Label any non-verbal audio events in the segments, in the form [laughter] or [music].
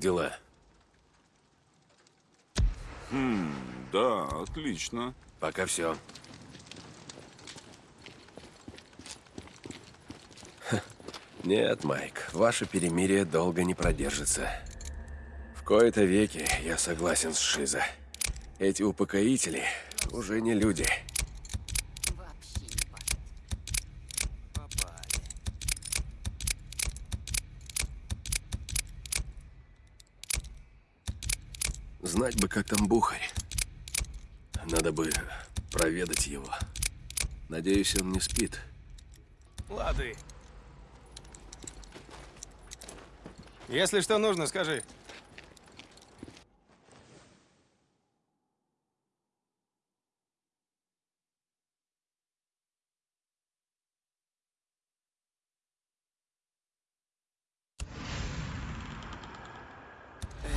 дела? Да, отлично. Пока все. Нет, Майк, ваше перемирие долго не продержится. В кои-то веки я согласен с Шиза. Эти упокоители уже не люди. Вообще не понятно. Знать бы, как там Бухарь. Надо бы проведать его. Надеюсь, он не спит. Лады. Если что нужно, скажи.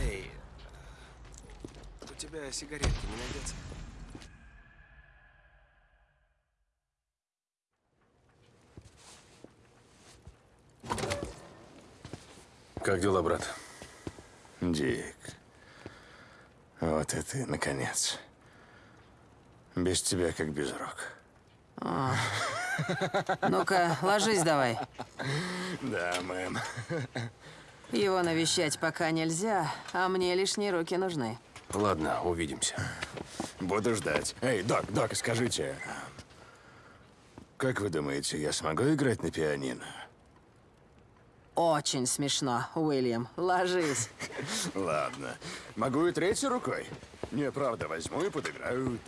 Эй, у тебя сигаретки не найдется? Как дела, брат? Дик. Вот и ты, наконец. Без тебя как без рук. Ну-ка, ложись давай. Да, мэм. Его навещать пока нельзя, а мне лишние руки нужны. Ладно, увидимся. Буду ждать. Эй, док, док, скажите. Как вы думаете, я смогу играть на пианино? Очень смешно, Уильям. Ложись. [laughs] Ладно. Могу и третьей рукой? Не, правда, возьму и подыграю.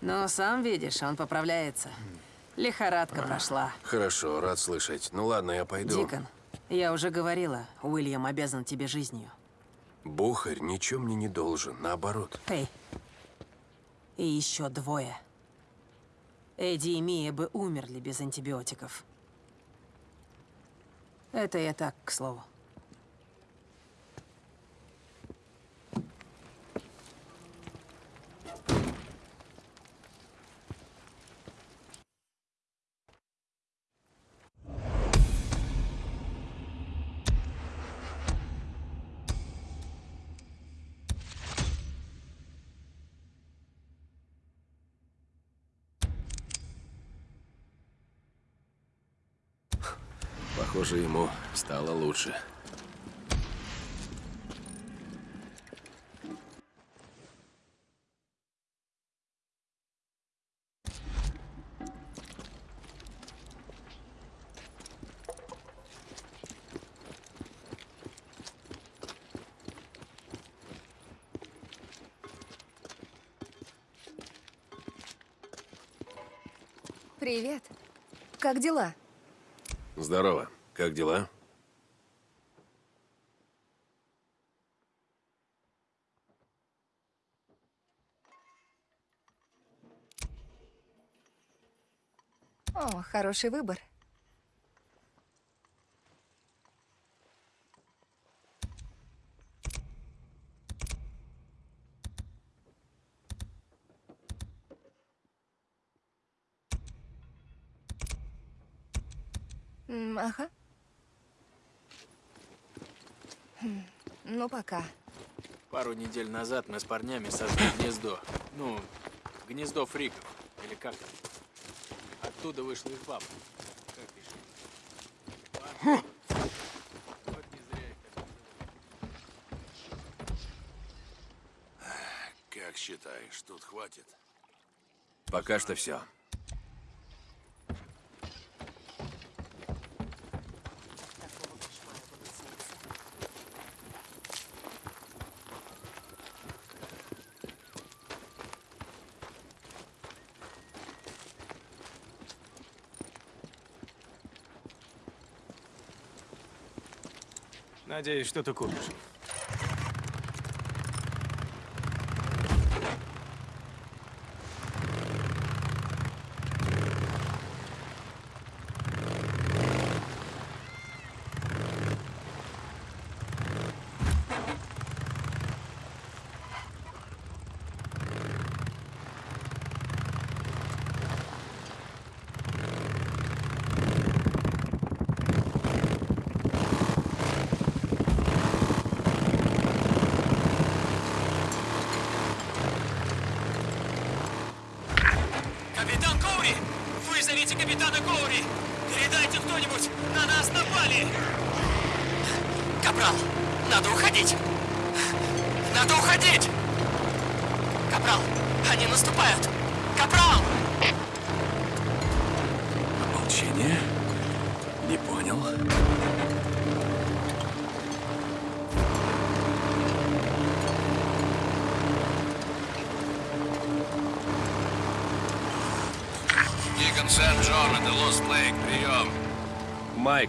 Ну, сам видишь, он поправляется. Лихорадка прошла. Хорошо, рад слышать. Ну ладно, я пойду. Дикон, я уже говорила, Уильям обязан тебе жизнью. Бухарь ничем мне не должен, наоборот. Эй. И еще двое. Эдди и Мия бы умерли без антибиотиков. Это я так, к слову. Похоже, ему стало лучше. Привет. Как дела? Здорово. Как дела? О, хороший выбор. М, Ага. Хм, Ну, пока. Пару недель назад мы с парнями создали гнездо. Ну, гнездо фриков. Или как там? Оттуда вышла их баба. Как пишешь? Вот не зря их так называют. Как считаешь, тут хватит? Пока что все. Надеюсь, что ты купишь.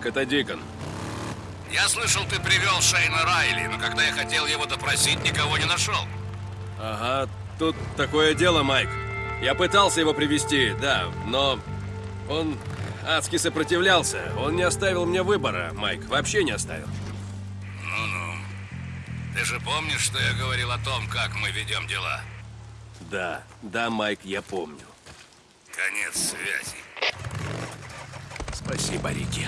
Майк, это Дикон. Я слышал, ты привел Шейна Райли, но когда я хотел его допросить, никого не нашел. Ага, тут такое дело, Майк. Я пытался его привести, да, но он адски сопротивлялся. Он не оставил мне выбора, Майк, вообще не оставил. Ну-ну. Ты же помнишь, что я говорил о том, как мы ведем дела? Да, да, Майк, я помню. Конец связи. Спасибо, Рики.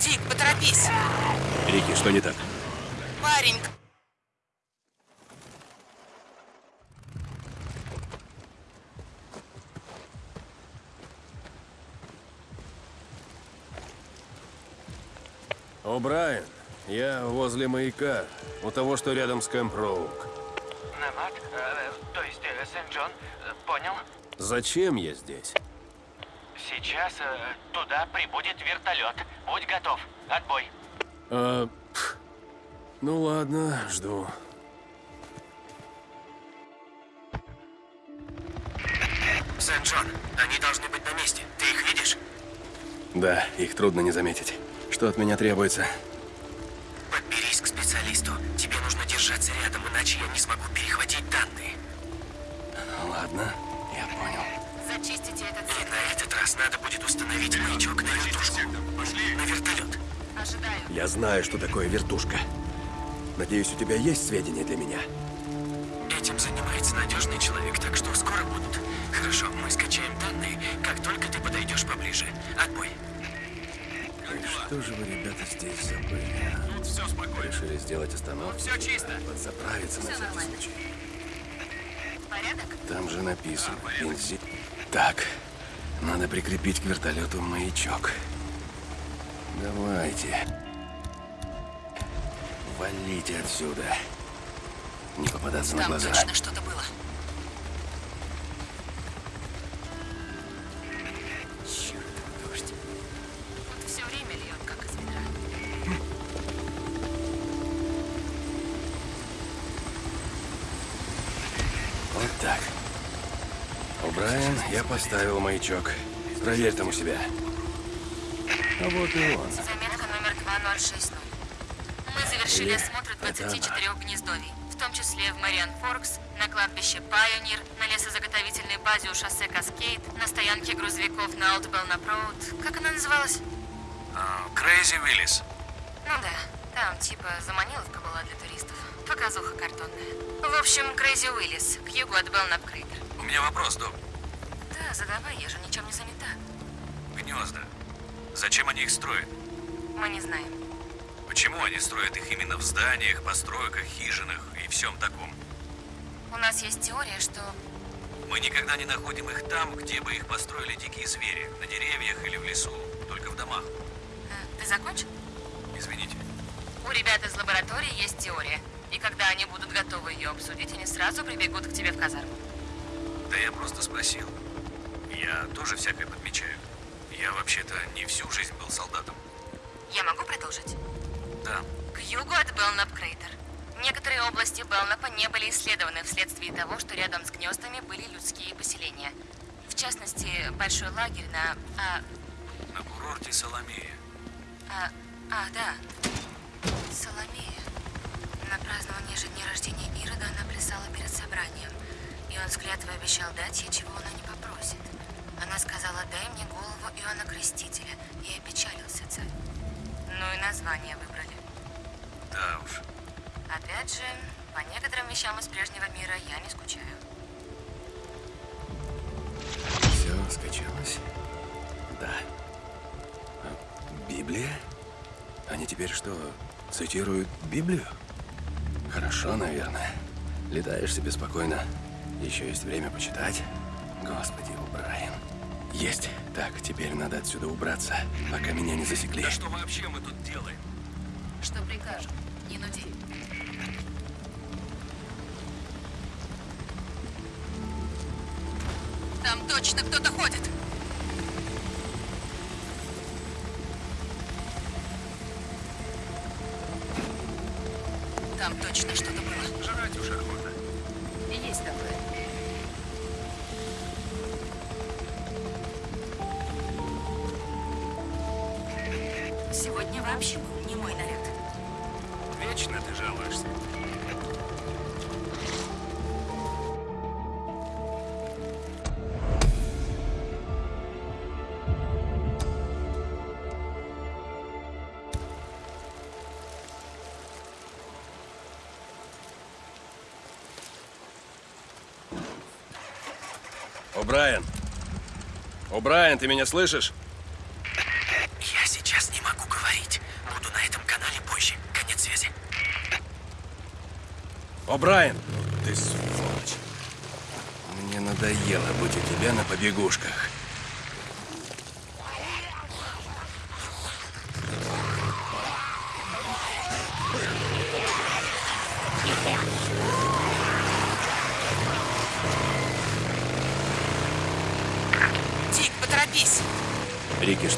Дик, поторопись! Рики, что не так? Парень, О, Брайан, я возле маяка, у того, что рядом с Кэмп Роук. Намат, э, то есть э, Сент-Джон, э, понял? Зачем я здесь? Сейчас э, туда прибудет вертолет. Будь готов. Отбой. Пф, ну ладно, жду. Сент-Джон, они должны быть на месте. Ты их видишь? Да, их трудно не заметить. Что от меня требуется? Подберись к специалисту. Тебе нужно держаться рядом, иначе я не смогу перехватить данные. Ладно, я понял. Зачистите этот И сектор. на этот раз надо будет установить маячок на вертушку. На вертолет. Ожидаю. Я знаю, что такое вертушка. Надеюсь, у тебя есть сведения для меня? Этим занимается надежный человек, так что скоро будут. Хорошо, мы скачаем данные, как только ты подойдешь поближе. Отбой. Что же вы, ребята, здесь забыли? Тут все спокойно. Решили сделать остановку? Всё чисто. Подзаправиться на Всё всякий нормально. случай. Порядок? Там же написано бензин. Так, надо прикрепить к вертолету маячок. Давайте. Валите отсюда. Не попадаться на там глаза. точно что-то было. Я поставил маячок. Проверь там у себя. А вот и он. Заметка номер 2060. Мы завершили осмотр Это 24 гнездовий, в том числе в Мариан Форкс, на кладбище Пайонир, на лесозаготовительной базе у шоссе Каскейд, на стоянке грузовиков на Олд Белнап Роуд. Как она называлась? Крейзи Уиллис. Ну да, там типа заманиловка была для туристов. Показуха картонная. В общем, Крейзи Уиллис, к югу от Белнап Крейтер. У меня вопрос, Док. Да, задавай, я же ничем не занята. Гнезда. Зачем они их строят? Мы не знаем. Почему они строят их именно в зданиях, постройках, хижинах и всем таком? У нас есть теория, что Мы никогда не находим их там, где бы их построили дикие звери. На деревьях или в лесу. Только в домах. Э, Ты закончил? Извините. У ребят из лаборатории есть теория. И когда они будут готовы ее обсудить, они сразу прибегут к тебе в казарму. Да я просто спросил. Я тоже всякое подмечаю. Я вообще-то не всю жизнь был солдатом. Я могу продолжить? Да. К югу от Белнап Крейтер. Некоторые области Белнапа не были исследованы вследствие того, что рядом с гнездами были людские поселения. В частности, большой лагерь на... А, На курорте Соломея. а, а, да. Соломея. На праздновании же дня рождения Ирода она плясала перед собранием. И он с клятвой обещал дать ей, чего она не попросит. Она сказала, дай мне голову Иоанна Крестителя. И опечалился царь. Ну и название выбрали. Да уж. Опять же, по некоторым вещам из прежнего мира я не скучаю. Все скачалось. Да. А, Библия? Они теперь что, цитируют Библию? Хорошо, наверное. Летаешь себе спокойно. Еще есть время почитать. Господи, Брайан. Есть. Так, теперь надо отсюда убраться, пока меня не засекли. Да что вообще мы тут делаем? Что прикажем? Не нуди. Там точно кто-то ходит. Там точно что-то О, Брайан, ты меня слышишь? Я сейчас не могу говорить. Буду на этом канале позже. Конец связи. О, Брайан! Ты сволочь. Мне надоело быть у тебя на побегушках.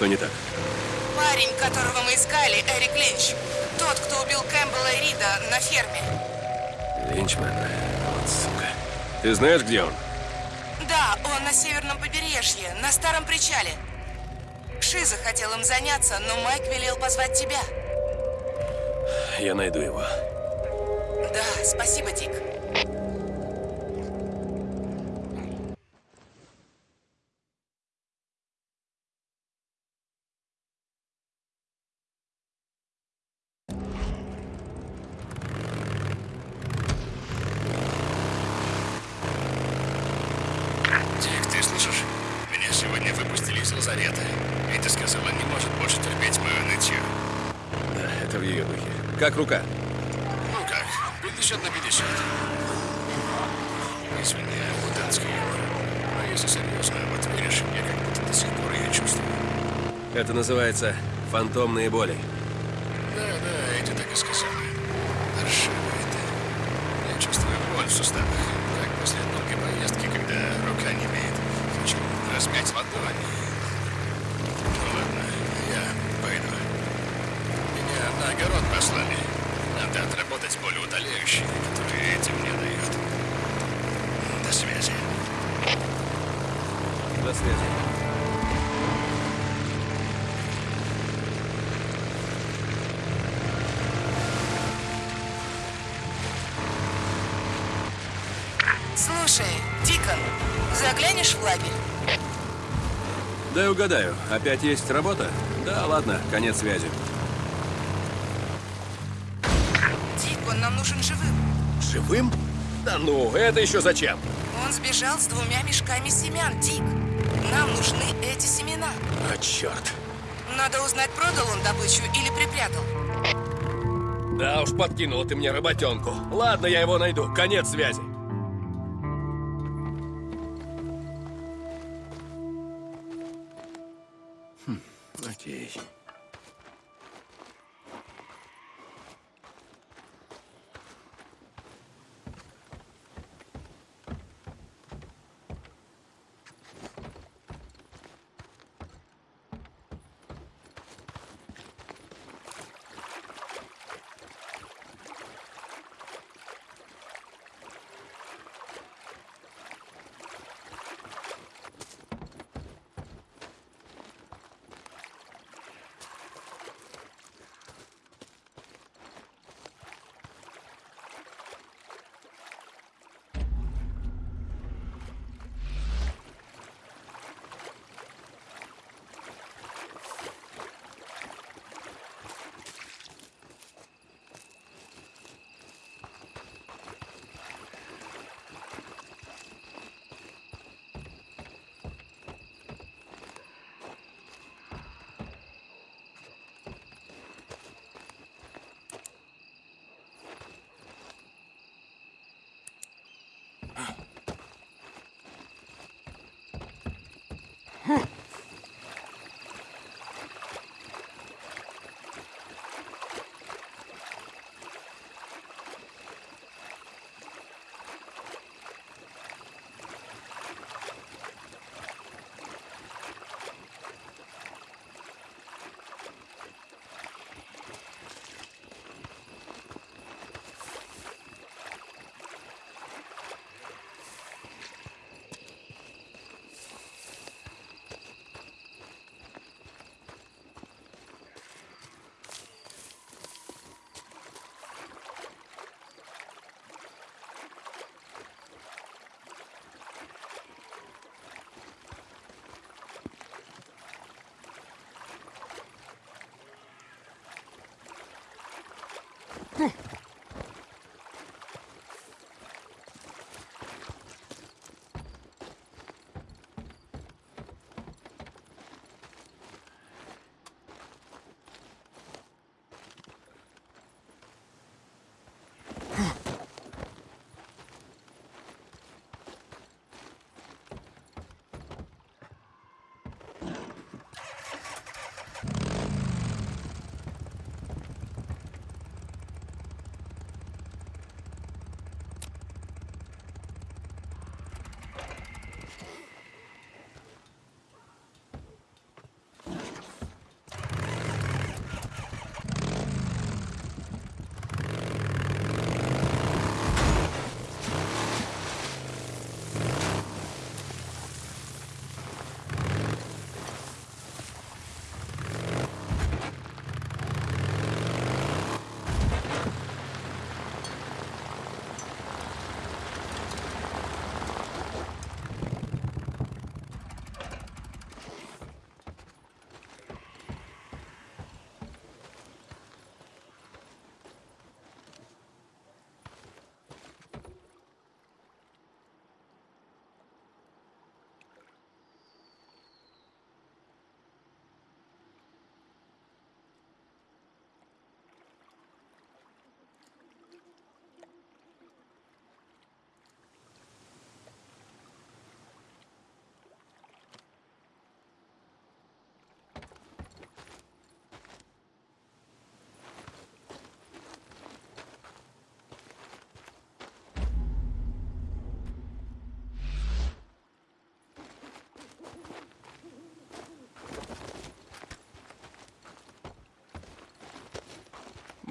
Что не так? Парень, которого мы искали, Эрик Линч. Тот, кто убил Кэмпбелла и Рида на ферме. Линчмен. Вот сука. Ты знаешь, где он? Да, он на северном побережье, на старом причале. Шиза хотел им заняться, но Майк велел позвать тебя. Я найду его. Да, спасибо. Дик, ты слышишь? Меня сегодня выпустили из лазарета. Эдди сказала, не может больше терпеть мою нытью. Да, это в ее духе. Как рука? Ну как, 50 на 50. Извини, мутантский юмор. Но если серьезно, вот видишь, я как будто до сих пор ее чувствую. Это называется фантомные боли. Угадаю, опять есть работа? Да, ладно, конец связи. Дикон нам нужен живым. Живым? Да ну, это еще зачем? Он сбежал с двумя мешками семян, Дик. Нам нужны эти семена. А, черт. Надо узнать, продал он добычу или припрятал. Да уж, подкинула ты мне работенку. Ладно, я его найду. Конец связи. Хм, окей.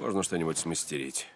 Можно что-нибудь смастерить.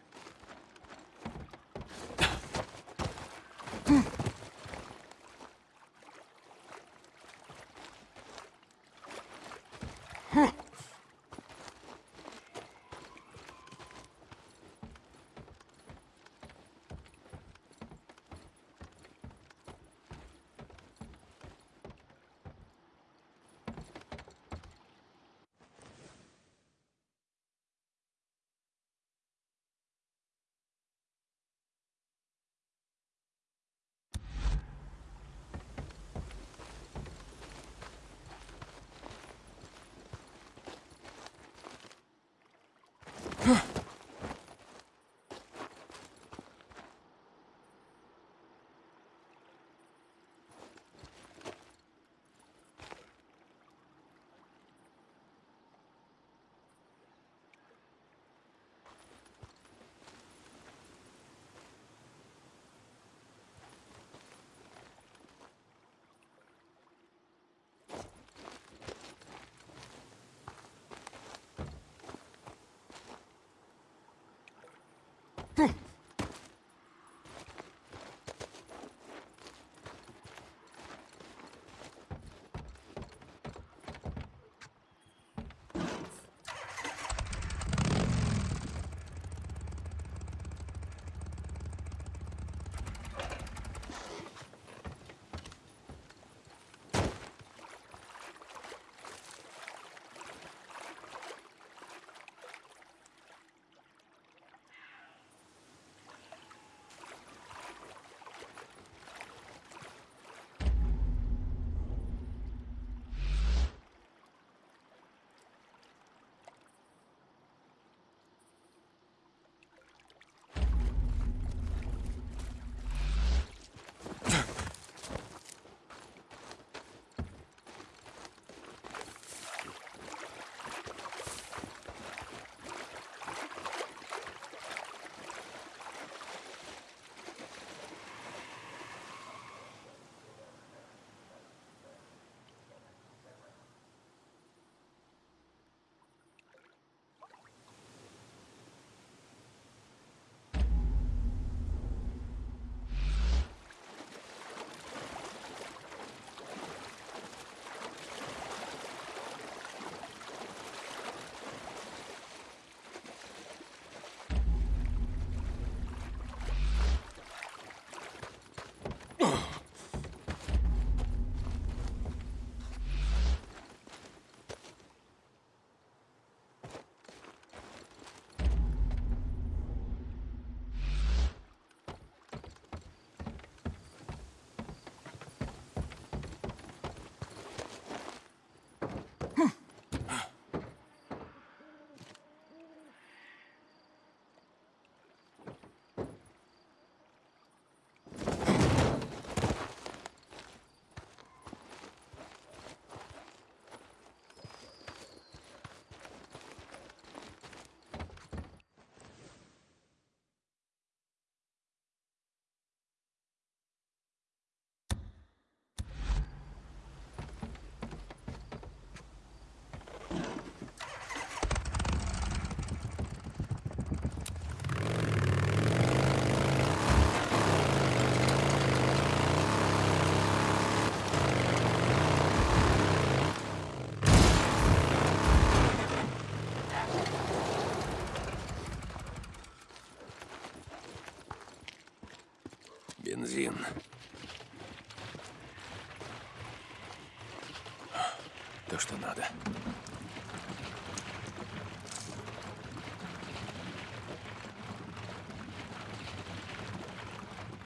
То, что надо.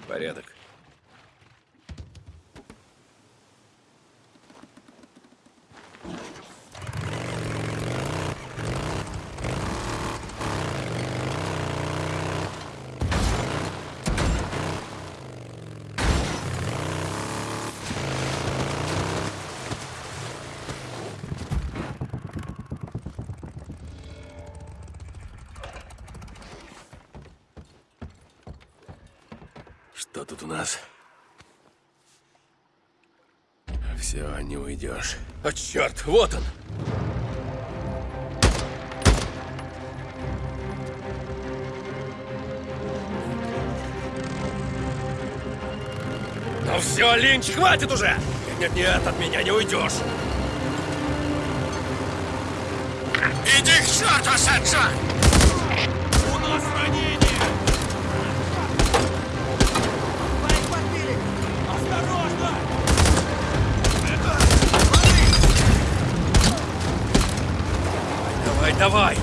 Порядок. Что тут у нас? Уйдешь. О, черт, вот он! Ну все, Линч, хватит уже! Нет-нет, от меня не уйдешь! Иди к черту, Сэнджон! У нас ранение! Давай,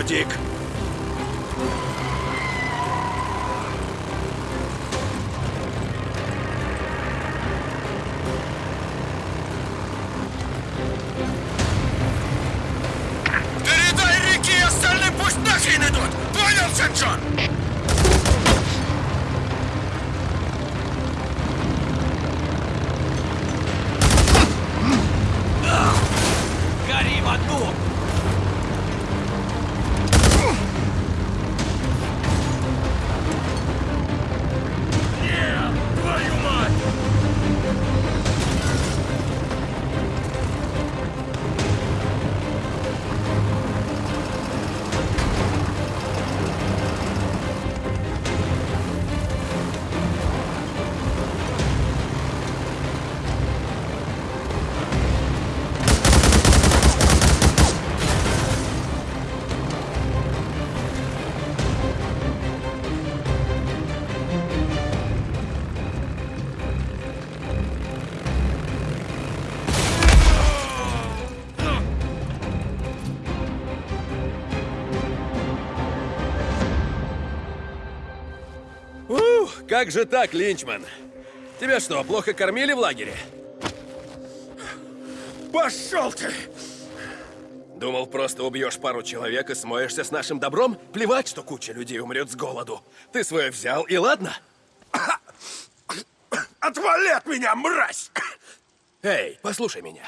упусти как же так, Линчман? Тебя что, плохо кормили в лагере? Пошел ты! Думал, просто убьешь пару человек и смоешься с нашим добром? Плевать, что куча людей умрет с голоду. Ты свое взял, и ладно? Отвали от меня, мразь! Эй, послушай меня.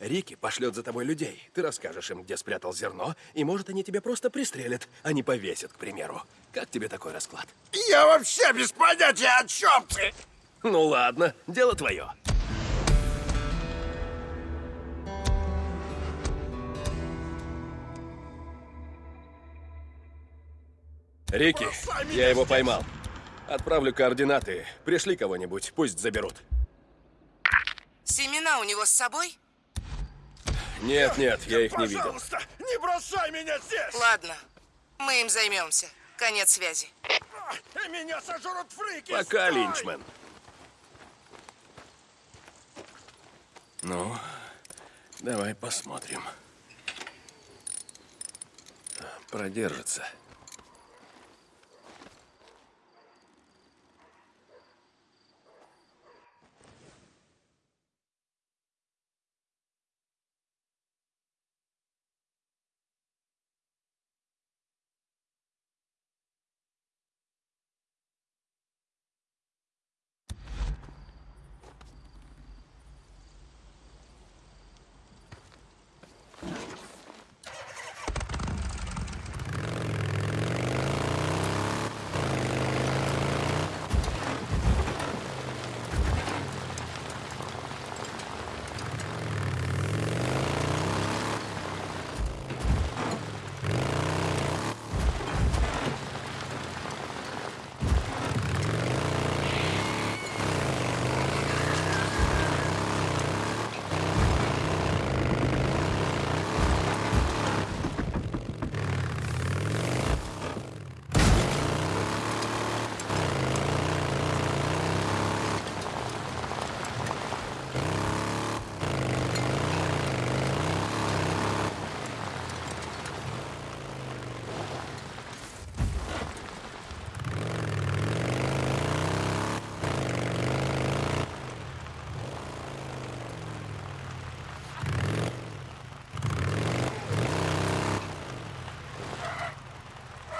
Рики пошлет за тобой людей. Ты расскажешь им, где спрятал зерно, и, может, они тебя просто пристрелят, а не повесят, к примеру. Как тебе такой расклад? Я вообще без понятия, о чем ты! Ну ладно, дело твое. Рики, я его поймал. Отправлю координаты. Пришли кого-нибудь, пусть заберут. Семена у него с собой? Нет, нет, я их не видел. Пожалуйста, не бросай меня здесь! Ладно, мы им займемся. Конец связи. Меня сожрут фрики! Пока, стой! Линчмен. Ну, давай посмотрим. Продержится.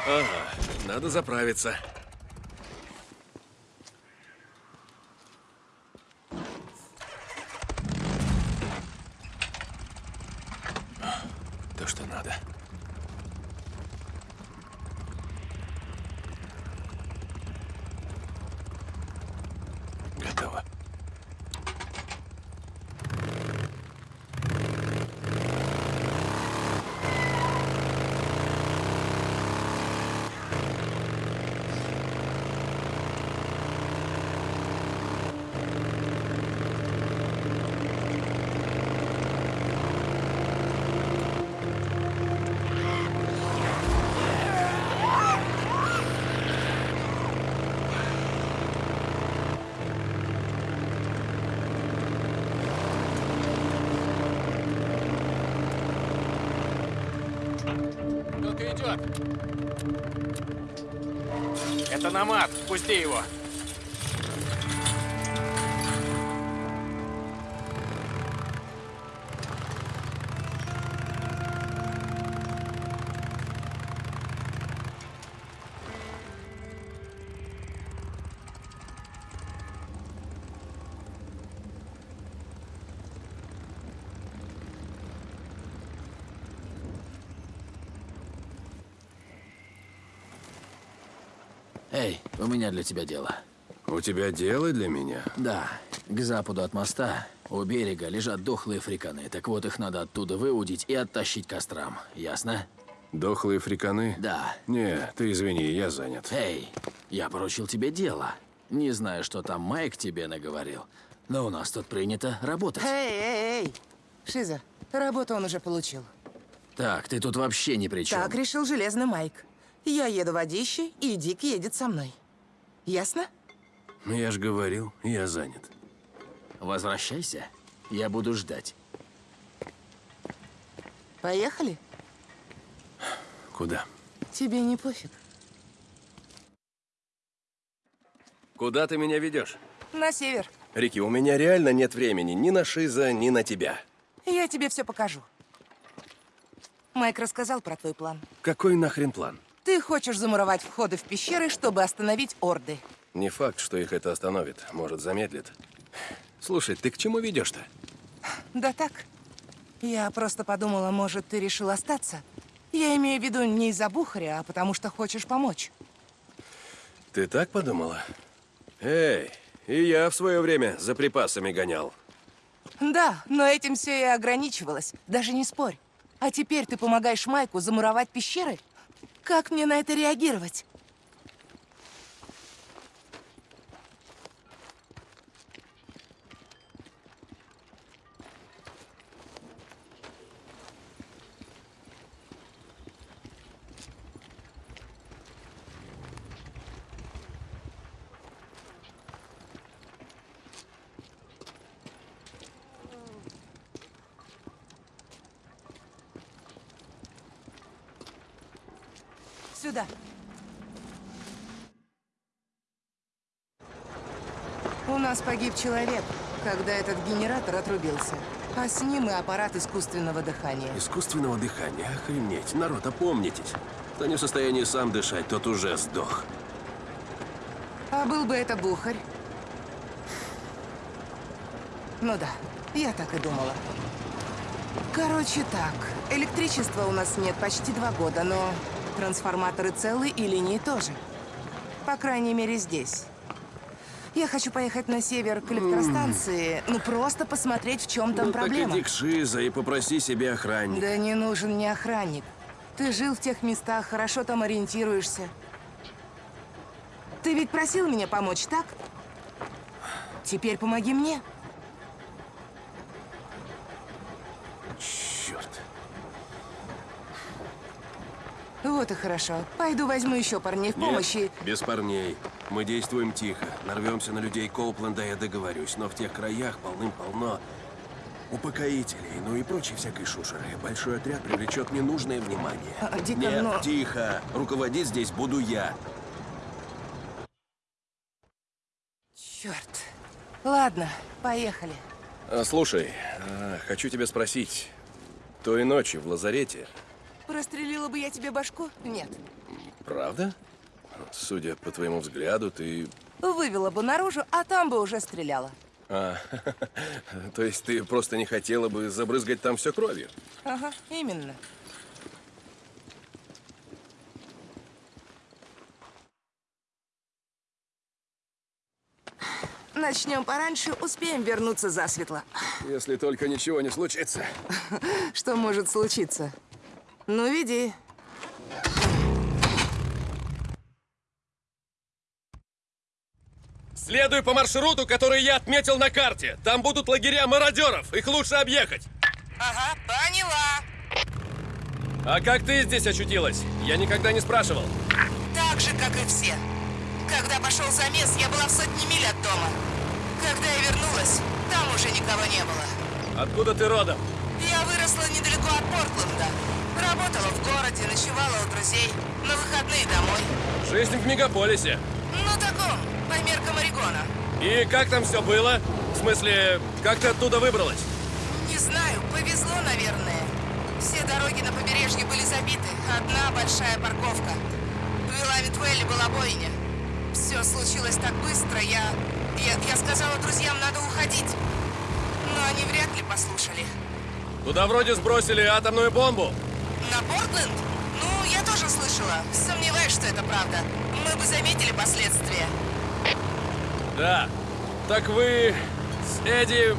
Ага, надо заправиться. То, что надо. Готово. Кто-то идет. Это Намат. Пусти его. Эй, у меня для тебя дело. У тебя дело для меня? Да, к западу от моста, у берега, лежат дохлые фриканы. Так вот, их надо оттуда выудить и оттащить к кострам. Ясно? Дохлые фриканы? Да. Не, ты извини, я занят. Эй, я поручил тебе дело. Не знаю, что там Майк тебе наговорил, но у нас тут принято работать. Эй, эй, эй. Шиза, работу он уже получил. Так, ты тут вообще ни при чем. Так решил Железный Майк. Я еду водище, и Дик едет со мной. Ясно? Я ж говорил, я занят. Возвращайся, я буду ждать. Поехали? Куда? Тебе не пофиг. Куда ты меня ведешь? На север. Рики, у меня реально нет времени ни на Шиза, ни на тебя. Я тебе все покажу. Майк рассказал про твой план. Какой нахрен план? Ты хочешь замуровать входы в пещеры, чтобы остановить орды. Не факт, что их это остановит. Может, замедлит. Слушай, ты к чему ведешь-то? Да так. Я просто подумала, может, ты решил остаться? Я имею в виду не из-за Бухаря, а потому что хочешь помочь. Ты так подумала? Эй, и я в свое время за припасами гонял. Да, но этим все и ограничивалось. Даже не спорь. А теперь ты помогаешь Майку замуровать пещеры? Как мне на это реагировать? Сюда. У нас погиб человек, когда этот генератор отрубился. А с ним и аппарат искусственного дыхания. Искусственного дыхания, охренеть. Народ, опомнитесь. Кто не в состоянии сам дышать, тот уже сдох. А был бы это Бухарь? Ну да, я так и думала. Короче так, электричества у нас нет почти два года, но трансформаторы целы и линии тоже. По крайней мере здесь. Я хочу поехать на север к электростанции, ну просто посмотреть, в чем там ну, проблема. так иди к Шиза и попроси себе охранника. Да не нужен мне охранник. Ты жил в тех местах, хорошо там ориентируешься. Ты ведь просил меня помочь, так? Теперь помоги мне. Черт. Вот и хорошо. Пойду возьму еще парней в помощь и... Нет, без парней. Мы действуем тихо. Нарвемся на людей Коупленда, я договорюсь. Но в тех краях полным-полно упокоителей, ну и прочей всякой шушеры. Большой отряд привлечет ненужное внимание. А, Дикон, Нет, но- тихо. Руководить здесь буду я. Черт. Ладно, поехали. А, слушай, а, хочу тебя спросить. Той ночью в лазарете, Прострелила бы я тебе башку? Нет. правда? Судя по твоему взгляду, ты... Вывела бы наружу, а там бы уже стреляла. А, [laughs] то есть ты просто не хотела бы забрызгать там все кровью? Ага, именно. Начнем пораньше, успеем вернуться засветло. Если только ничего не случится. [laughs] Что может случиться? Ну, веди. Следуй по маршруту, который я отметил на карте. Там будут лагеря мародеров. Их лучше объехать. Ага, поняла. А как ты здесь очутилась? Я никогда не спрашивал. Так же, как и все. Когда пошел замес, я была в сотне миль от дома. Когда я вернулась, там уже никого не было. Откуда ты родом? Я выросла недалеко от Портленда. Работала в городе, ночевала у друзей. На выходные домой. Жизнь в мегаполисе. Ну, таком, по меркам Орегона. И как там все было? В смысле, как ты оттуда выбралась? Не знаю, повезло, наверное. Все дороги на побережье были забиты. Одна большая парковка. В Вилавитвелле была бойня. Все случилось так быстро, я... я... Я сказала друзьям, надо уходить. Но они вряд ли послушали. Туда вроде сбросили атомную бомбу. На Портленд? Ну, я тоже слышала. Сомневаюсь, что это правда. Мы бы заметили последствия. Да. Так вы с Эдди...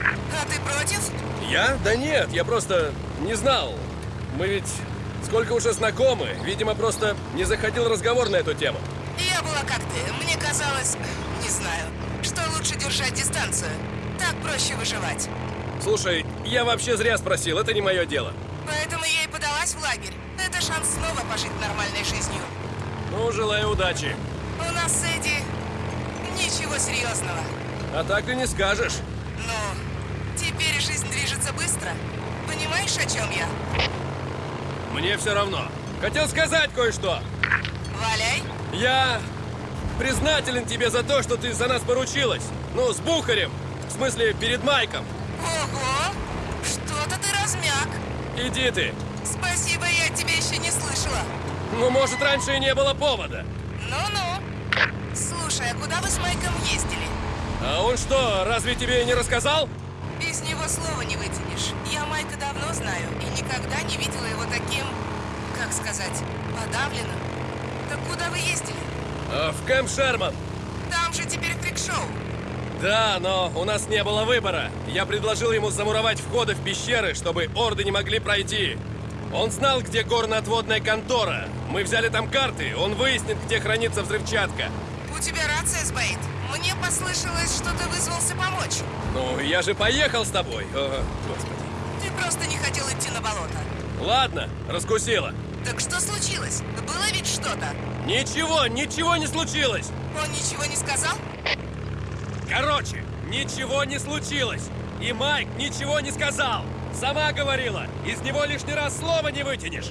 А ты против? Я? Да нет, я просто не знал. Мы ведь сколько уже знакомы. Видимо, просто не заходил разговор на эту тему. Я была как ты. Мне казалось, не знаю, что лучше держать дистанцию. Так проще выживать. Слушай, я вообще зря спросил, это не мое дело. Поэтому я и подалась в лагерь. Это шанс снова пожить нормальной жизнью. Ну, желаю удачи. У нас с Эдди ничего серьезного. А так и не скажешь. Но теперь жизнь движется быстро. Понимаешь, о чем я? Мне все равно. Хотел сказать кое-что. Валяй. Я признателен тебе за то, что ты за нас поручилась. Ну, с Бухарем. В смысле, перед Майком. Ого! Что-то ты размяк. Иди ты. Спасибо, я тебя еще не слышала. Ну, может, раньше и не было повода. Ну-ну. Слушай, а куда вы с Майком ездили? А он что, разве тебе не рассказал? Из него слова не вытянешь. Я Майка давно знаю и никогда не видела его таким, как сказать, подавленным. Так куда вы ездили? А, в Кэмп Шерман. Там же теперь фрик-шоу. Да, но у нас не было выбора. Я предложил ему замуровать входы в пещеры, чтобы орды не могли пройти. Он знал, где горно-отводная контора. Мы взяли там карты, он выяснит, где хранится взрывчатка. У тебя рация сбоит. Мне послышалось, что ты вызвался помочь. Ну, я же поехал с тобой. О, господи. Ты просто не хотел идти на болото. Ладно, раскусила. Так что случилось? Было ведь что-то? Ничего, ничего не случилось. Он ничего не сказал? Короче, ничего не случилось. И Майк ничего не сказал. Сама говорила, из него лишний раз слова не вытянешь.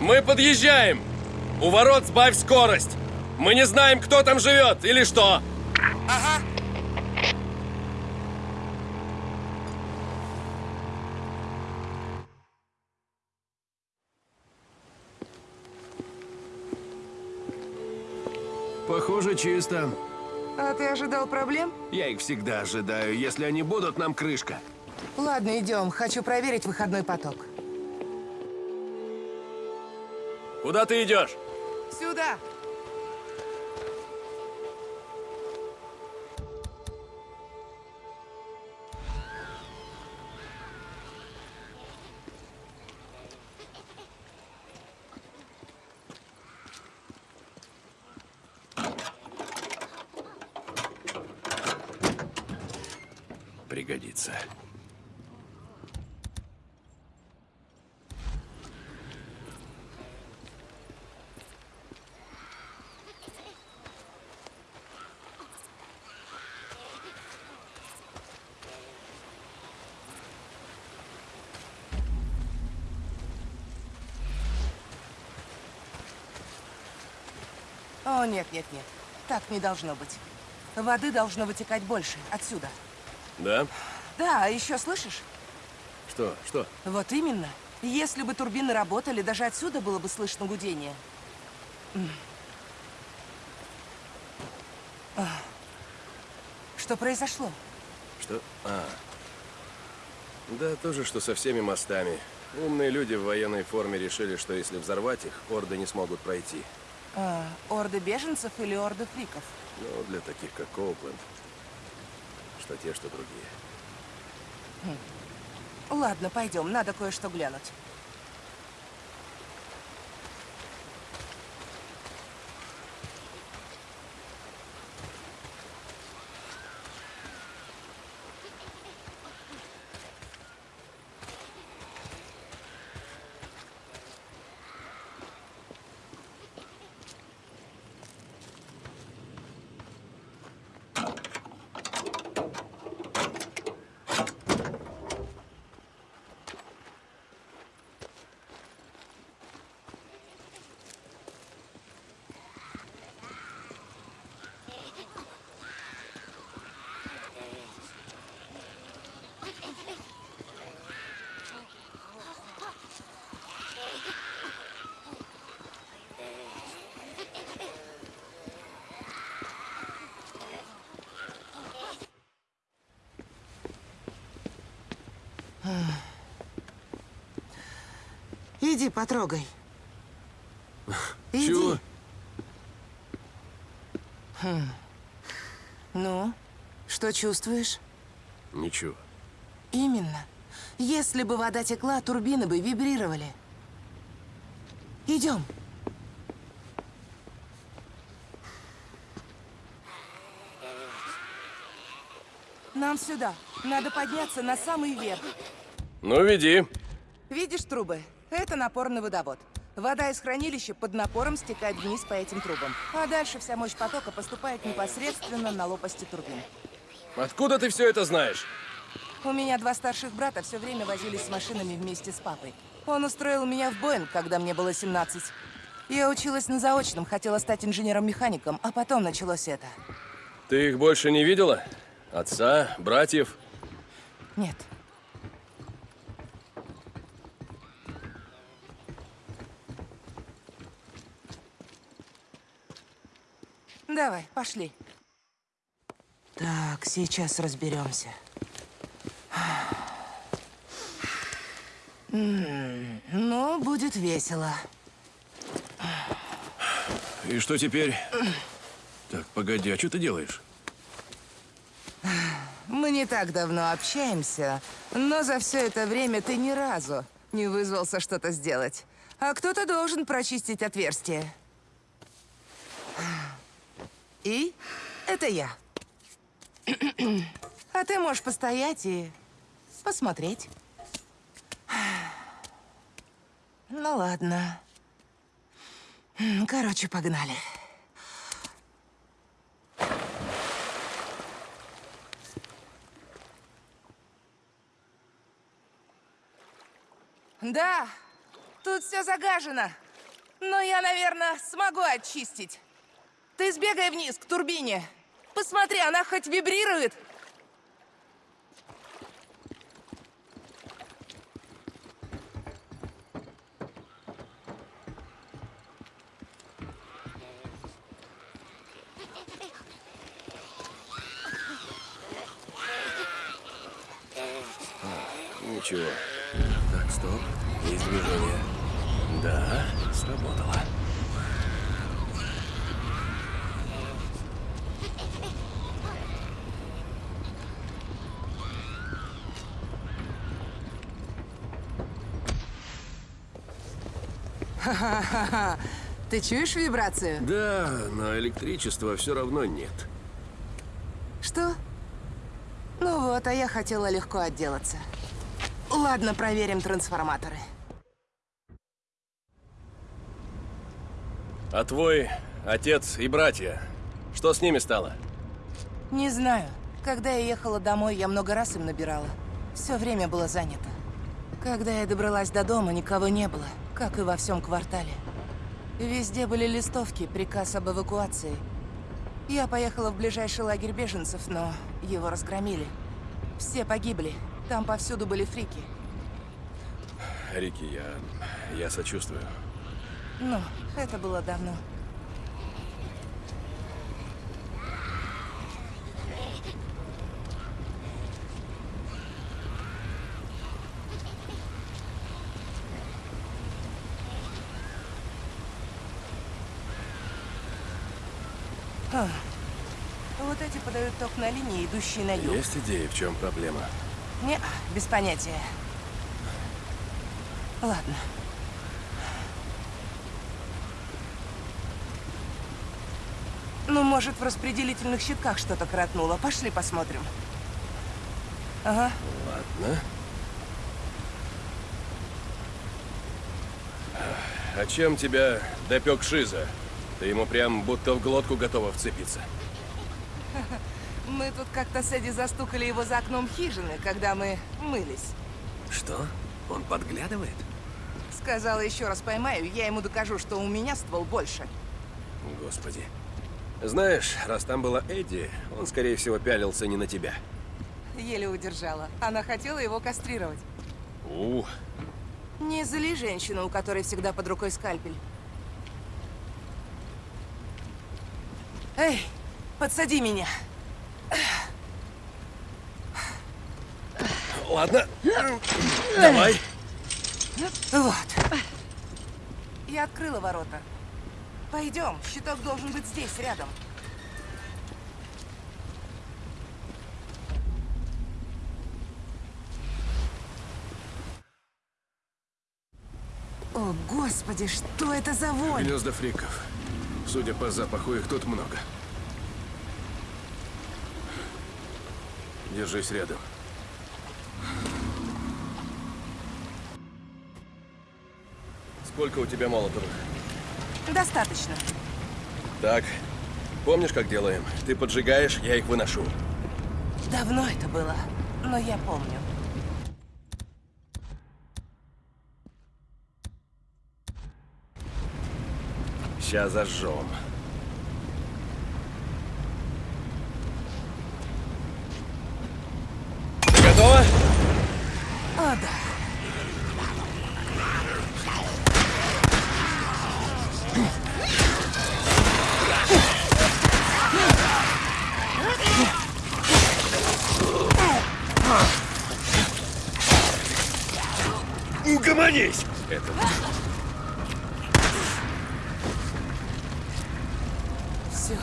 Мы подъезжаем! У ворот сбавь скорость! Мы не знаем, кто там живет или что! Ага, Чисто. А ты ожидал проблем? Я их всегда ожидаю. Если они будут, нам крышка. Ладно, идем. Хочу проверить выходной поток. Куда ты идешь? Сюда. Пригодится. О, нет, нет, нет. Так не должно быть. Воды должно вытекать больше. Отсюда. Да? Да, а еще слышишь? Что? Что? Вот именно. Если бы турбины работали, даже отсюда было бы слышно гудение. Что произошло? Что? А. Да, то же, что со всеми мостами. Умные люди в военной форме решили, что если взорвать их, орды не смогут пройти. А, орды беженцев или орды фриков? Ну, для таких, как Коупленд. Что те, что другие. Ладно, пойдем, надо кое-что глянуть. Иди, потрогай. [laughs] Иди. Чего? Ну, что чувствуешь? Ничего. Именно. Если бы вода текла, турбины бы вибрировали. Идем. Нам сюда. Надо подняться на самый верх. Ну, веди. Видишь трубы? Это напорный водовод. Вода из хранилища под напором стекает вниз по этим трубам. А дальше вся мощь потока поступает непосредственно на лопасти турбин. Откуда ты все это знаешь? У меня два старших брата все время возились с машинами вместе с папой. Он устроил меня в Боинг, когда мне было 17. Я училась на заочном, хотела стать инженером-механиком, а потом началось это. Ты их больше не видела? Отца, братьев? Нет. Давай, пошли. Так, сейчас разберемся. Ну, будет весело. И что теперь? Так, погоди, а что ты делаешь? Мы не так давно общаемся, но за все это время ты ни разу не вызвался что-то сделать. А кто-то должен прочистить отверстие. И это я. А ты можешь постоять и посмотреть. Ну ладно. Короче, погнали. Да, тут все загажено. Но я, наверное, смогу очистить. Ты сбегай вниз, к турбине. Посмотри, она хоть вибрирует. Ничего. Так, стоп. Есть движение. Да, сработало. Ха-ха-ха. [laughs] Ты чуешь вибрацию? Да, но электричества все равно нет. Что? Ну вот, а я хотела легко отделаться. Ладно, проверим трансформаторы. А твой отец и братья, что с ними стало? Не знаю. Когда я ехала домой, я много раз им набирала. Все время было занято. Когда я добралась до дома, никого не было, как и во всем квартале. Везде были листовки, приказ об эвакуации. Я поехала в ближайший лагерь беженцев, но его разгромили. Все погибли. Там повсюду были фрики. Рики, я... я сочувствую. Ну, это было давно. А, вот эти подают ток на линии, идущие на юг. Есть идеи, в чем проблема? Не, без понятия. Ладно. Ну, может, в распределительных щитках что-то коротнуло. Пошли посмотрим. Ага. Ладно. А чем тебя допек Шиза? Ты ему прям будто в глотку готова вцепиться. Мы тут как-то с Эдди застукали его за окном хижины, когда мы мылись. Что? Он подглядывает? Сказала, еще раз поймаю, я ему докажу, что у меня ствол больше. Господи. Знаешь, раз там была Эдди, он, скорее всего, пялился не на тебя. Еле удержала. Она хотела его кастрировать. У, Не зли женщину, у которой всегда под рукой скальпель. Эй, подсади меня. ладно. Давай. Вот. Я открыла ворота. Пойдем, щиток должен быть здесь, рядом. О, господи, что это за вонь? Гнезда фриков. Судя по запаху, их тут много. Держись рядом. Сколько у тебя молотовых? Достаточно. Так, помнишь, как делаем? Ты поджигаешь, я их выношу. Давно это было, но я помню. Сейчас зажжем. Ты да. Угомонись! Это Все.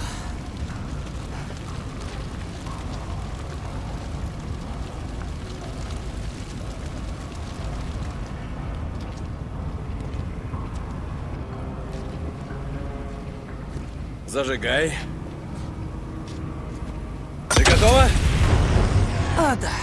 Зажигай. Ты готова? О, да.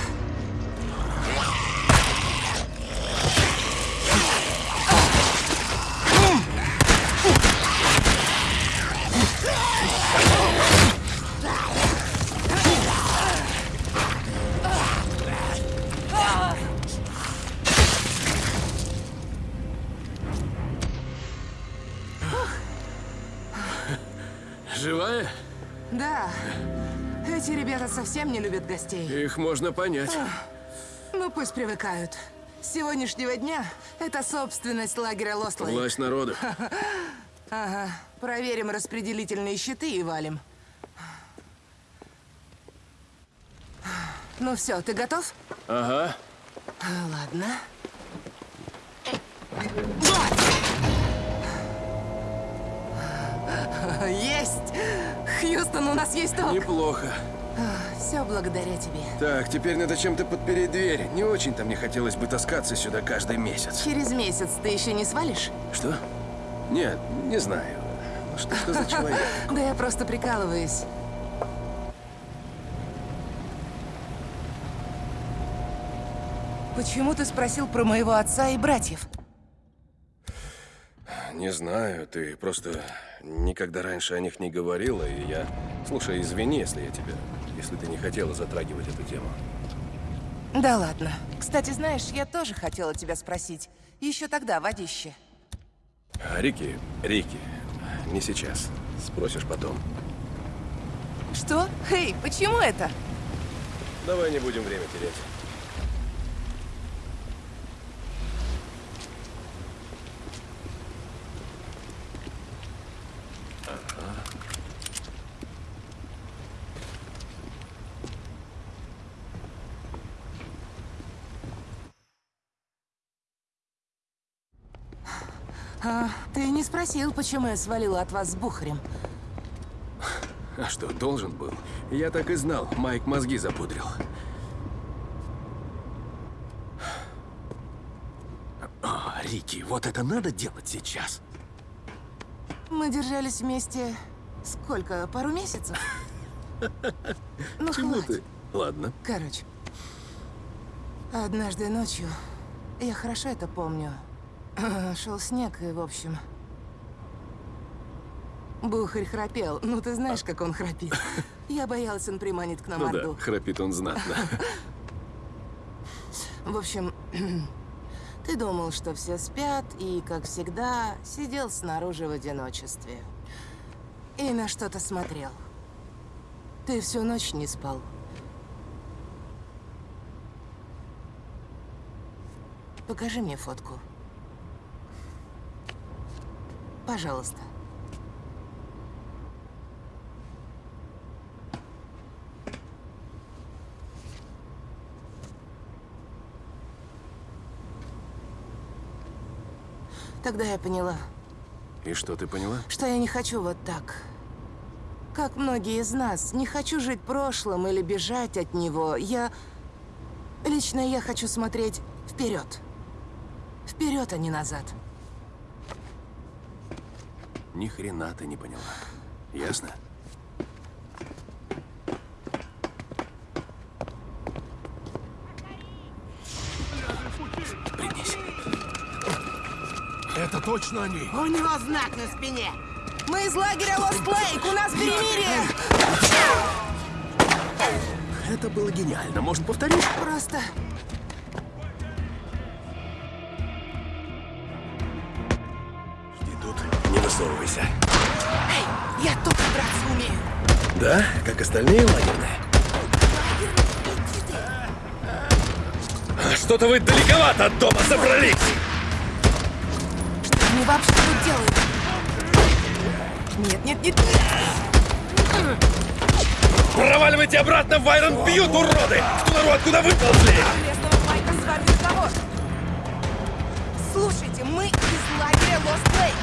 Любят гостей. Их можно понять. Ну, пусть привыкают. С сегодняшнего дня это собственность лагеря Лостлейк. Власть народа. [laughs] Ага. Проверим распределительные щиты и валим. Ну все, ты готов? Ага. А, Ладно. Есть! Хьюстон, у нас есть ток. Неплохо. Все благодаря тебе. Так, теперь надо чем-то подпереть дверь. Не очень-то мне хотелось бы таскаться сюда каждый месяц. Через месяц ты еще не свалишь? Что? Нет, не знаю. Ну Что, что за [laughs] человек? Да я просто прикалываюсь. Почему ты спросил про моего отца и братьев? Не знаю, ты просто никогда раньше о них не говорила, и я... Слушай, извини, если я тебя... Если ты не хотела затрагивать эту тему. Да ладно. Кстати, знаешь, я тоже хотела тебя спросить. Еще тогда, водище. А Рики, Рики, не сейчас. Спросишь потом. Что? Эй, почему это? Давай не будем время терять. А, ты не спросил, почему я свалила от вас с Бухарем. А что, должен был? Я так и знал, Майк мозги запудрил. А, Рики, вот это надо делать сейчас. Мы держались вместе сколько? Пару месяцев? [laughs] Ну, Чему хватит. ты? Ладно. Короче, однажды ночью, я хорошо это помню, [laughs] шел снег и, в общем... Бухарь храпел. Ну, ты знаешь, как он храпит. [laughs] Я боялась, он приманит к нам Ну да, Орду. храпит он знатно. [laughs] В общем, [clears throat] ты думал, что все спят, и, как всегда, сидел снаружи в одиночестве. И на что-то смотрел. Ты всю ночь не спал. Покажи мне фотку. Пожалуйста. Тогда я поняла, И что ты поняла? что я не хочу вот так. Как многие из нас, не хочу жить прошлым или бежать от него. Я... Лично я хочу смотреть вперед. Вперед, а не назад. Ни хрена ты не поняла. Ясно? Точно они? У него знак на спине. Мы из лагеря Лост Лейк, у нас перемирие. Это было гениально. Может, повторить? Просто... Жди тут, не высовывайся. Эй, я тут драться умею. Да? Как остальные лагерные? Что-то вы далековато от дома собрались! Вообще тут делают? Нет, нет, нет, нет. Проваливайте обратно в Айрон Бьют, уроды! Кто народ, откуда выползли? Лесного Майка с вами разговор. Слушайте, мы из лагеря Лост Лейк.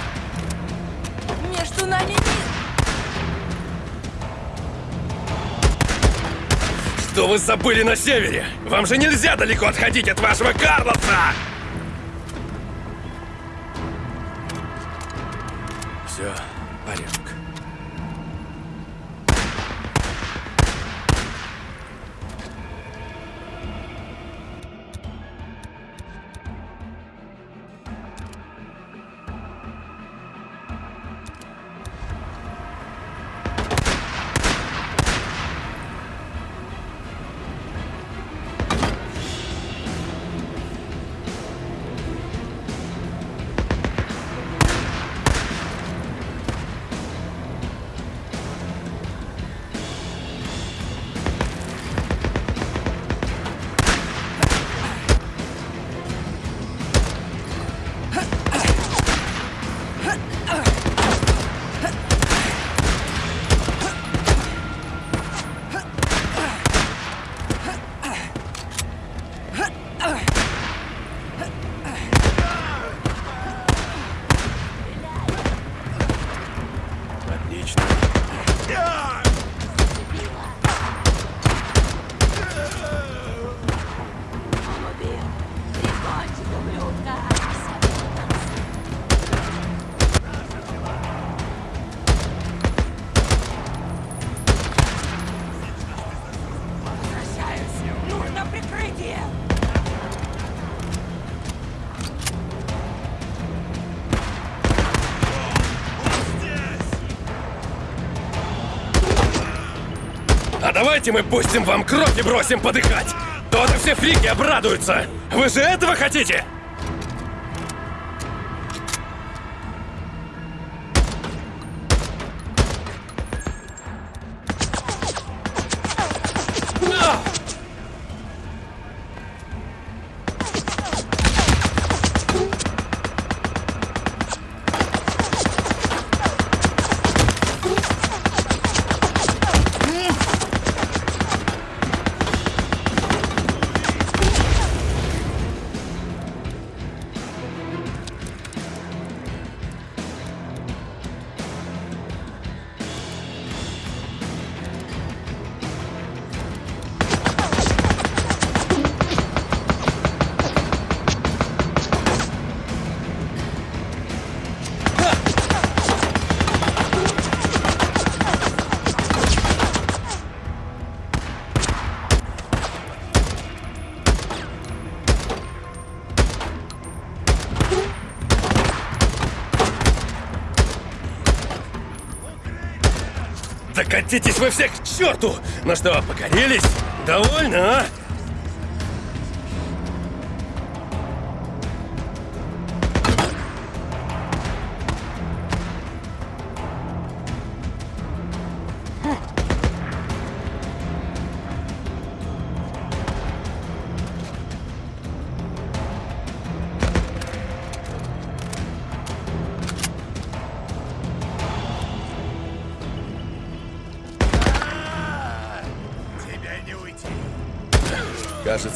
Между нами мир. Что вы забыли на севере? Вам же нельзя далеко отходить от вашего Карлоса! Давайте мы пустим вам кровь и бросим подыхать! То-то все фрики обрадуются! Вы же этого хотите? Да катитесь вы всех к черту! Ну что, покорились? Довольно, а?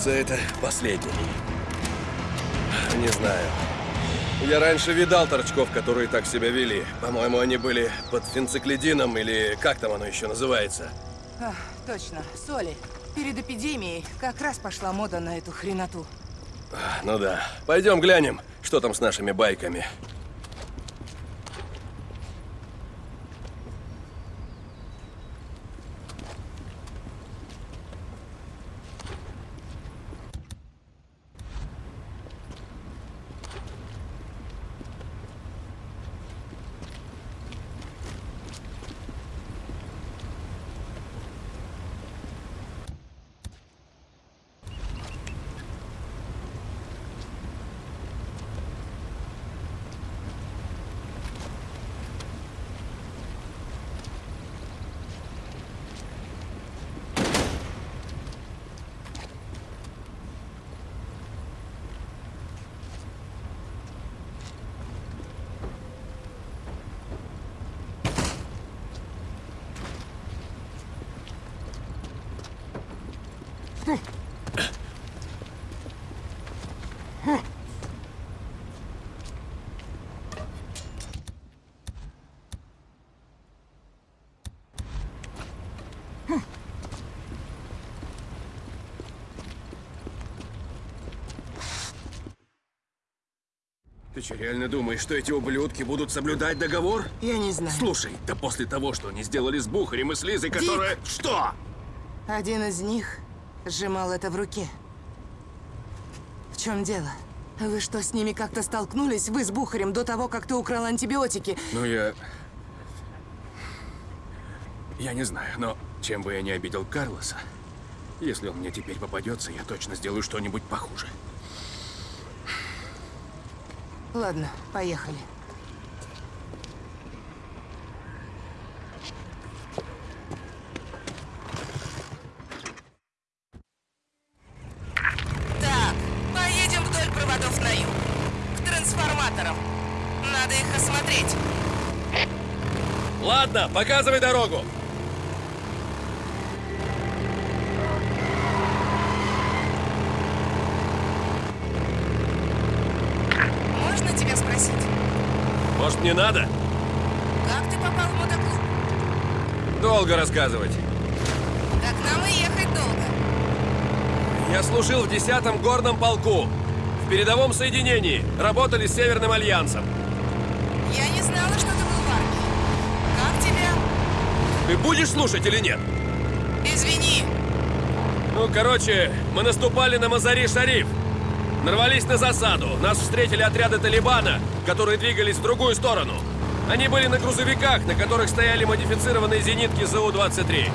Кажется, это последний. Не знаю. Я раньше видал торчков, которые так себя вели. По-моему, они были под фенциклидином или как там оно еще называется. А, точно, соли. Перед эпидемией как раз пошла мода на эту хреноту. Ну да. Пойдем глянем, что там с нашими байками. Ты что, реально думаешь, что эти ублюдки будут соблюдать договор? Я не знаю. Слушай, да после того, что они сделали с Бухарем и с Лизой, Дик! которая... Что? Один из них сжимал это в руке. В чем дело? Вы что, с ними как-то столкнулись? Вы с Бухарем до того, как ты украл антибиотики? Ну, я... Я не знаю, но чем бы я не обидел Карлоса, если он мне теперь попадется, я точно сделаю что-нибудь похуже. Ладно, поехали. Так, поедем вдоль проводов на юг. К трансформаторам. Надо их осмотреть. Ладно, показывай дорогу. Можно тебя спросить, Может, не надо? как ты попал в мотоклуб? Долго рассказывать. Так нам и ехать долго. Я служил в 10-м горном полку. В передовом соединении. Работали с Северным Альянсом. Я не знала, что ты был в армии. Как тебя? Ты будешь слушать или нет? Извини. Ну, короче, мы наступали на Мазари-Шариф. Нарвались на засаду. Нас встретили отряды Талибана, которые двигались в другую сторону. Они были на грузовиках, на которых стояли модифицированные зенитки ЗУ-23.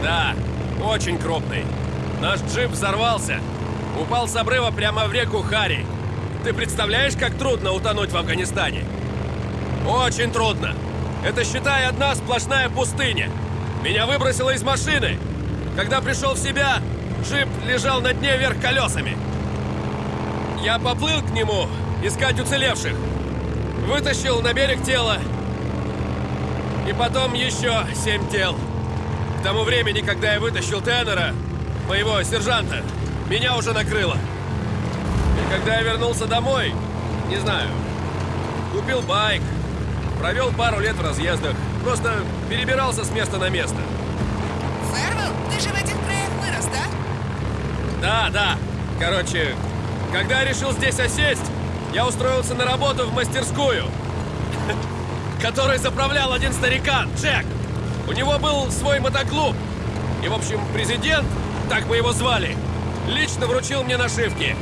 Да, очень крупный. Наш джип взорвался. Упал с обрыва прямо в реку Хари. Ты представляешь, как трудно утонуть в Афганистане? Очень трудно. Это, считай, одна сплошная пустыня. Меня выбросило из машины. Когда пришел в себя, джип лежал на дне вверх колесами. Я поплыл к нему искать уцелевших. Вытащил на берег тело. И потом еще семь тел. К тому времени, когда я вытащил Теннера, моего сержанта, меня уже накрыло. И когда я вернулся домой, не знаю, купил байк, провел пару лет в разъездах, просто перебирался с места на место. Фервелл, ты же в этих краях вырос, да? Да, да. Короче, когда я решил здесь осесть, я устроился на работу в мастерскую, [laughs] которой заправлял один старикан, Джек. У него был свой мотоклуб. И, в общем, президент, так мы его звали, лично вручил мне нашивки.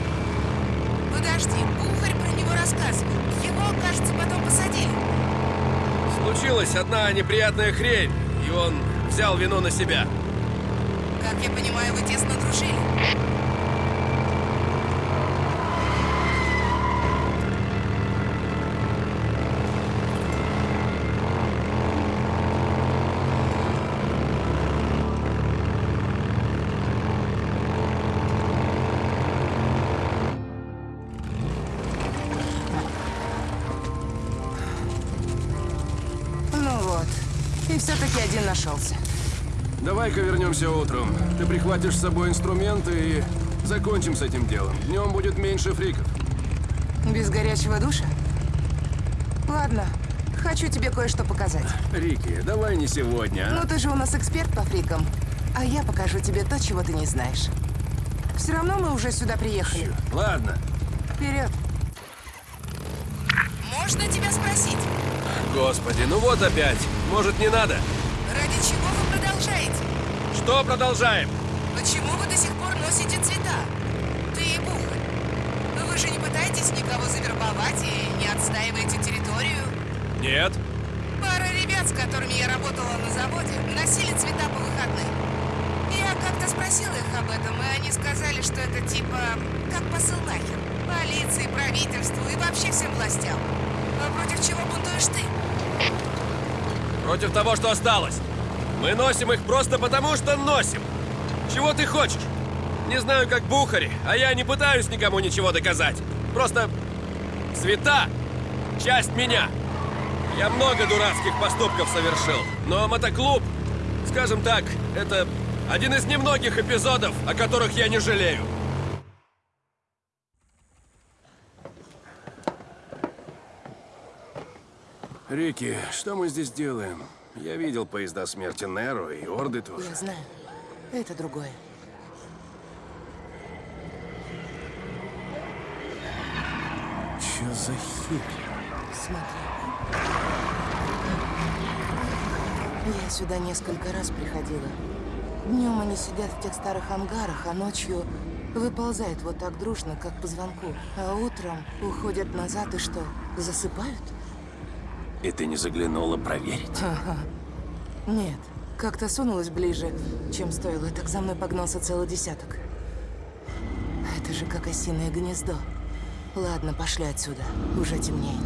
Подожди, Бухарь про него рассказывал. Его, кажется, потом посадили. Случилась одна неприятная хрень, и он взял вину на себя. Как я понимаю, вы тесно дружили. Вернемся утром. Ты прихватишь с собой инструменты и закончим с этим делом. Днем будет меньше фриков. Без горячего душа? Ладно, хочу тебе кое-что показать. Рики, давай не сегодня, а? Ну ты же у нас эксперт по фрикам. А я покажу тебе то, чего ты не знаешь. Все равно мы уже сюда приехали. Ладно. Вперед. Можно тебя спросить, Господи, ну вот опять. Может, не надо? ради чего вы продолжаете? Что продолжаем? Почему вы до сих пор носите цвета? Ты и Бухарь. Вы же не пытаетесь никого завербовать и не отстаиваете территорию? Нет. Пара ребят, с которыми я работала на заводе, носили цвета по выходным. Я как-то спросила их об этом, и они сказали, что это типа как посыл нахер. Полиции, правительству и вообще всем властям. А против чего бунтуешь ты? Против того, что осталось. Мы носим их просто потому, что носим. Чего ты хочешь? Не знаю, как Бухари, а я не пытаюсь никому ничего доказать. Просто цвета — часть меня. Я много дурацких поступков совершил, но мотоклуб, скажем так, это один из немногих эпизодов, о которых я не жалею. Рики, что мы здесь делаем? Я видел поезда смерти Неро и Орды тоже. Я знаю. Это другое. Че за херь? Смотри. Я сюда несколько раз приходила. Днем они сидят в тех старых ангарах, а ночью выползают вот так дружно, как по звонку. А утром уходят назад и что, засыпают? И ты не заглянула проверить? Ага. Нет, как-то сунулась ближе, чем стоило, так за мной погнался целый десяток. Это же как осиное гнездо. Ладно, пошли отсюда. Уже темнеет.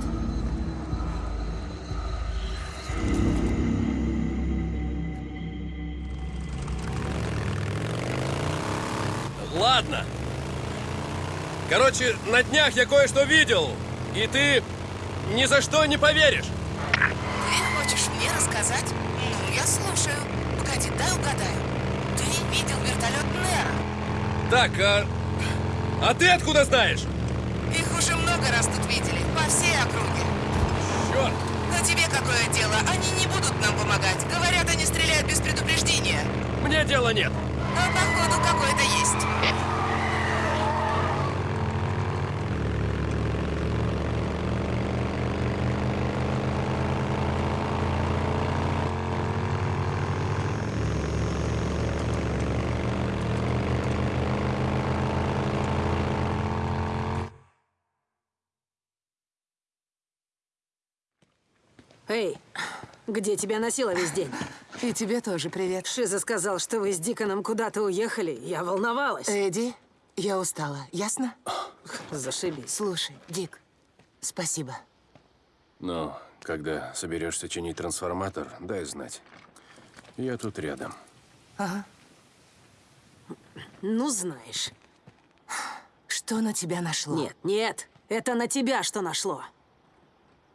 Ладно. Короче, на днях я кое-что видел, и ты ни за что не поверишь. Хочешь мне рассказать? Ну, я слушаю. Погоди, дай угадаю. Ты видел вертолет Нера. Так, а... А ты откуда знаешь? Их уже много раз тут видели, по всей округе. Черт! Но тебе какое дело? Они не будут нам помогать. Говорят, они стреляют без предупреждения. Мне дела нет. А походу какое-то есть. Эй, где тебя носило весь день? И тебе тоже привет. Шиза сказал, что вы с Диконом куда-то уехали. Я волновалась. Эдди, я устала, ясно? Зашибись. Слушай, Дик, спасибо. Ну, когда соберешься чинить трансформатор, дай знать. Я тут рядом. Ага. Ну, знаешь. Что на тебя нашло? Нет, нет. Это на тебя что нашло.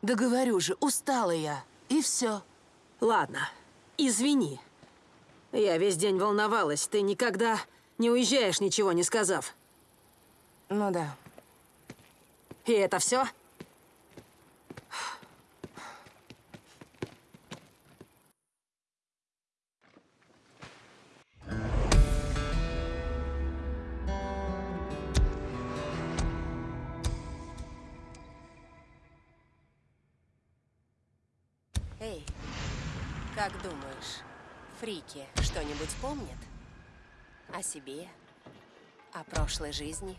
Да говорю же, устала я. И все. Ладно, извини. Я весь день волновалась. Ты никогда не уезжаешь, ничего не сказав. Ну да. И это все? Как думаешь, фрики что-нибудь помнят? О себе? О прошлой жизни?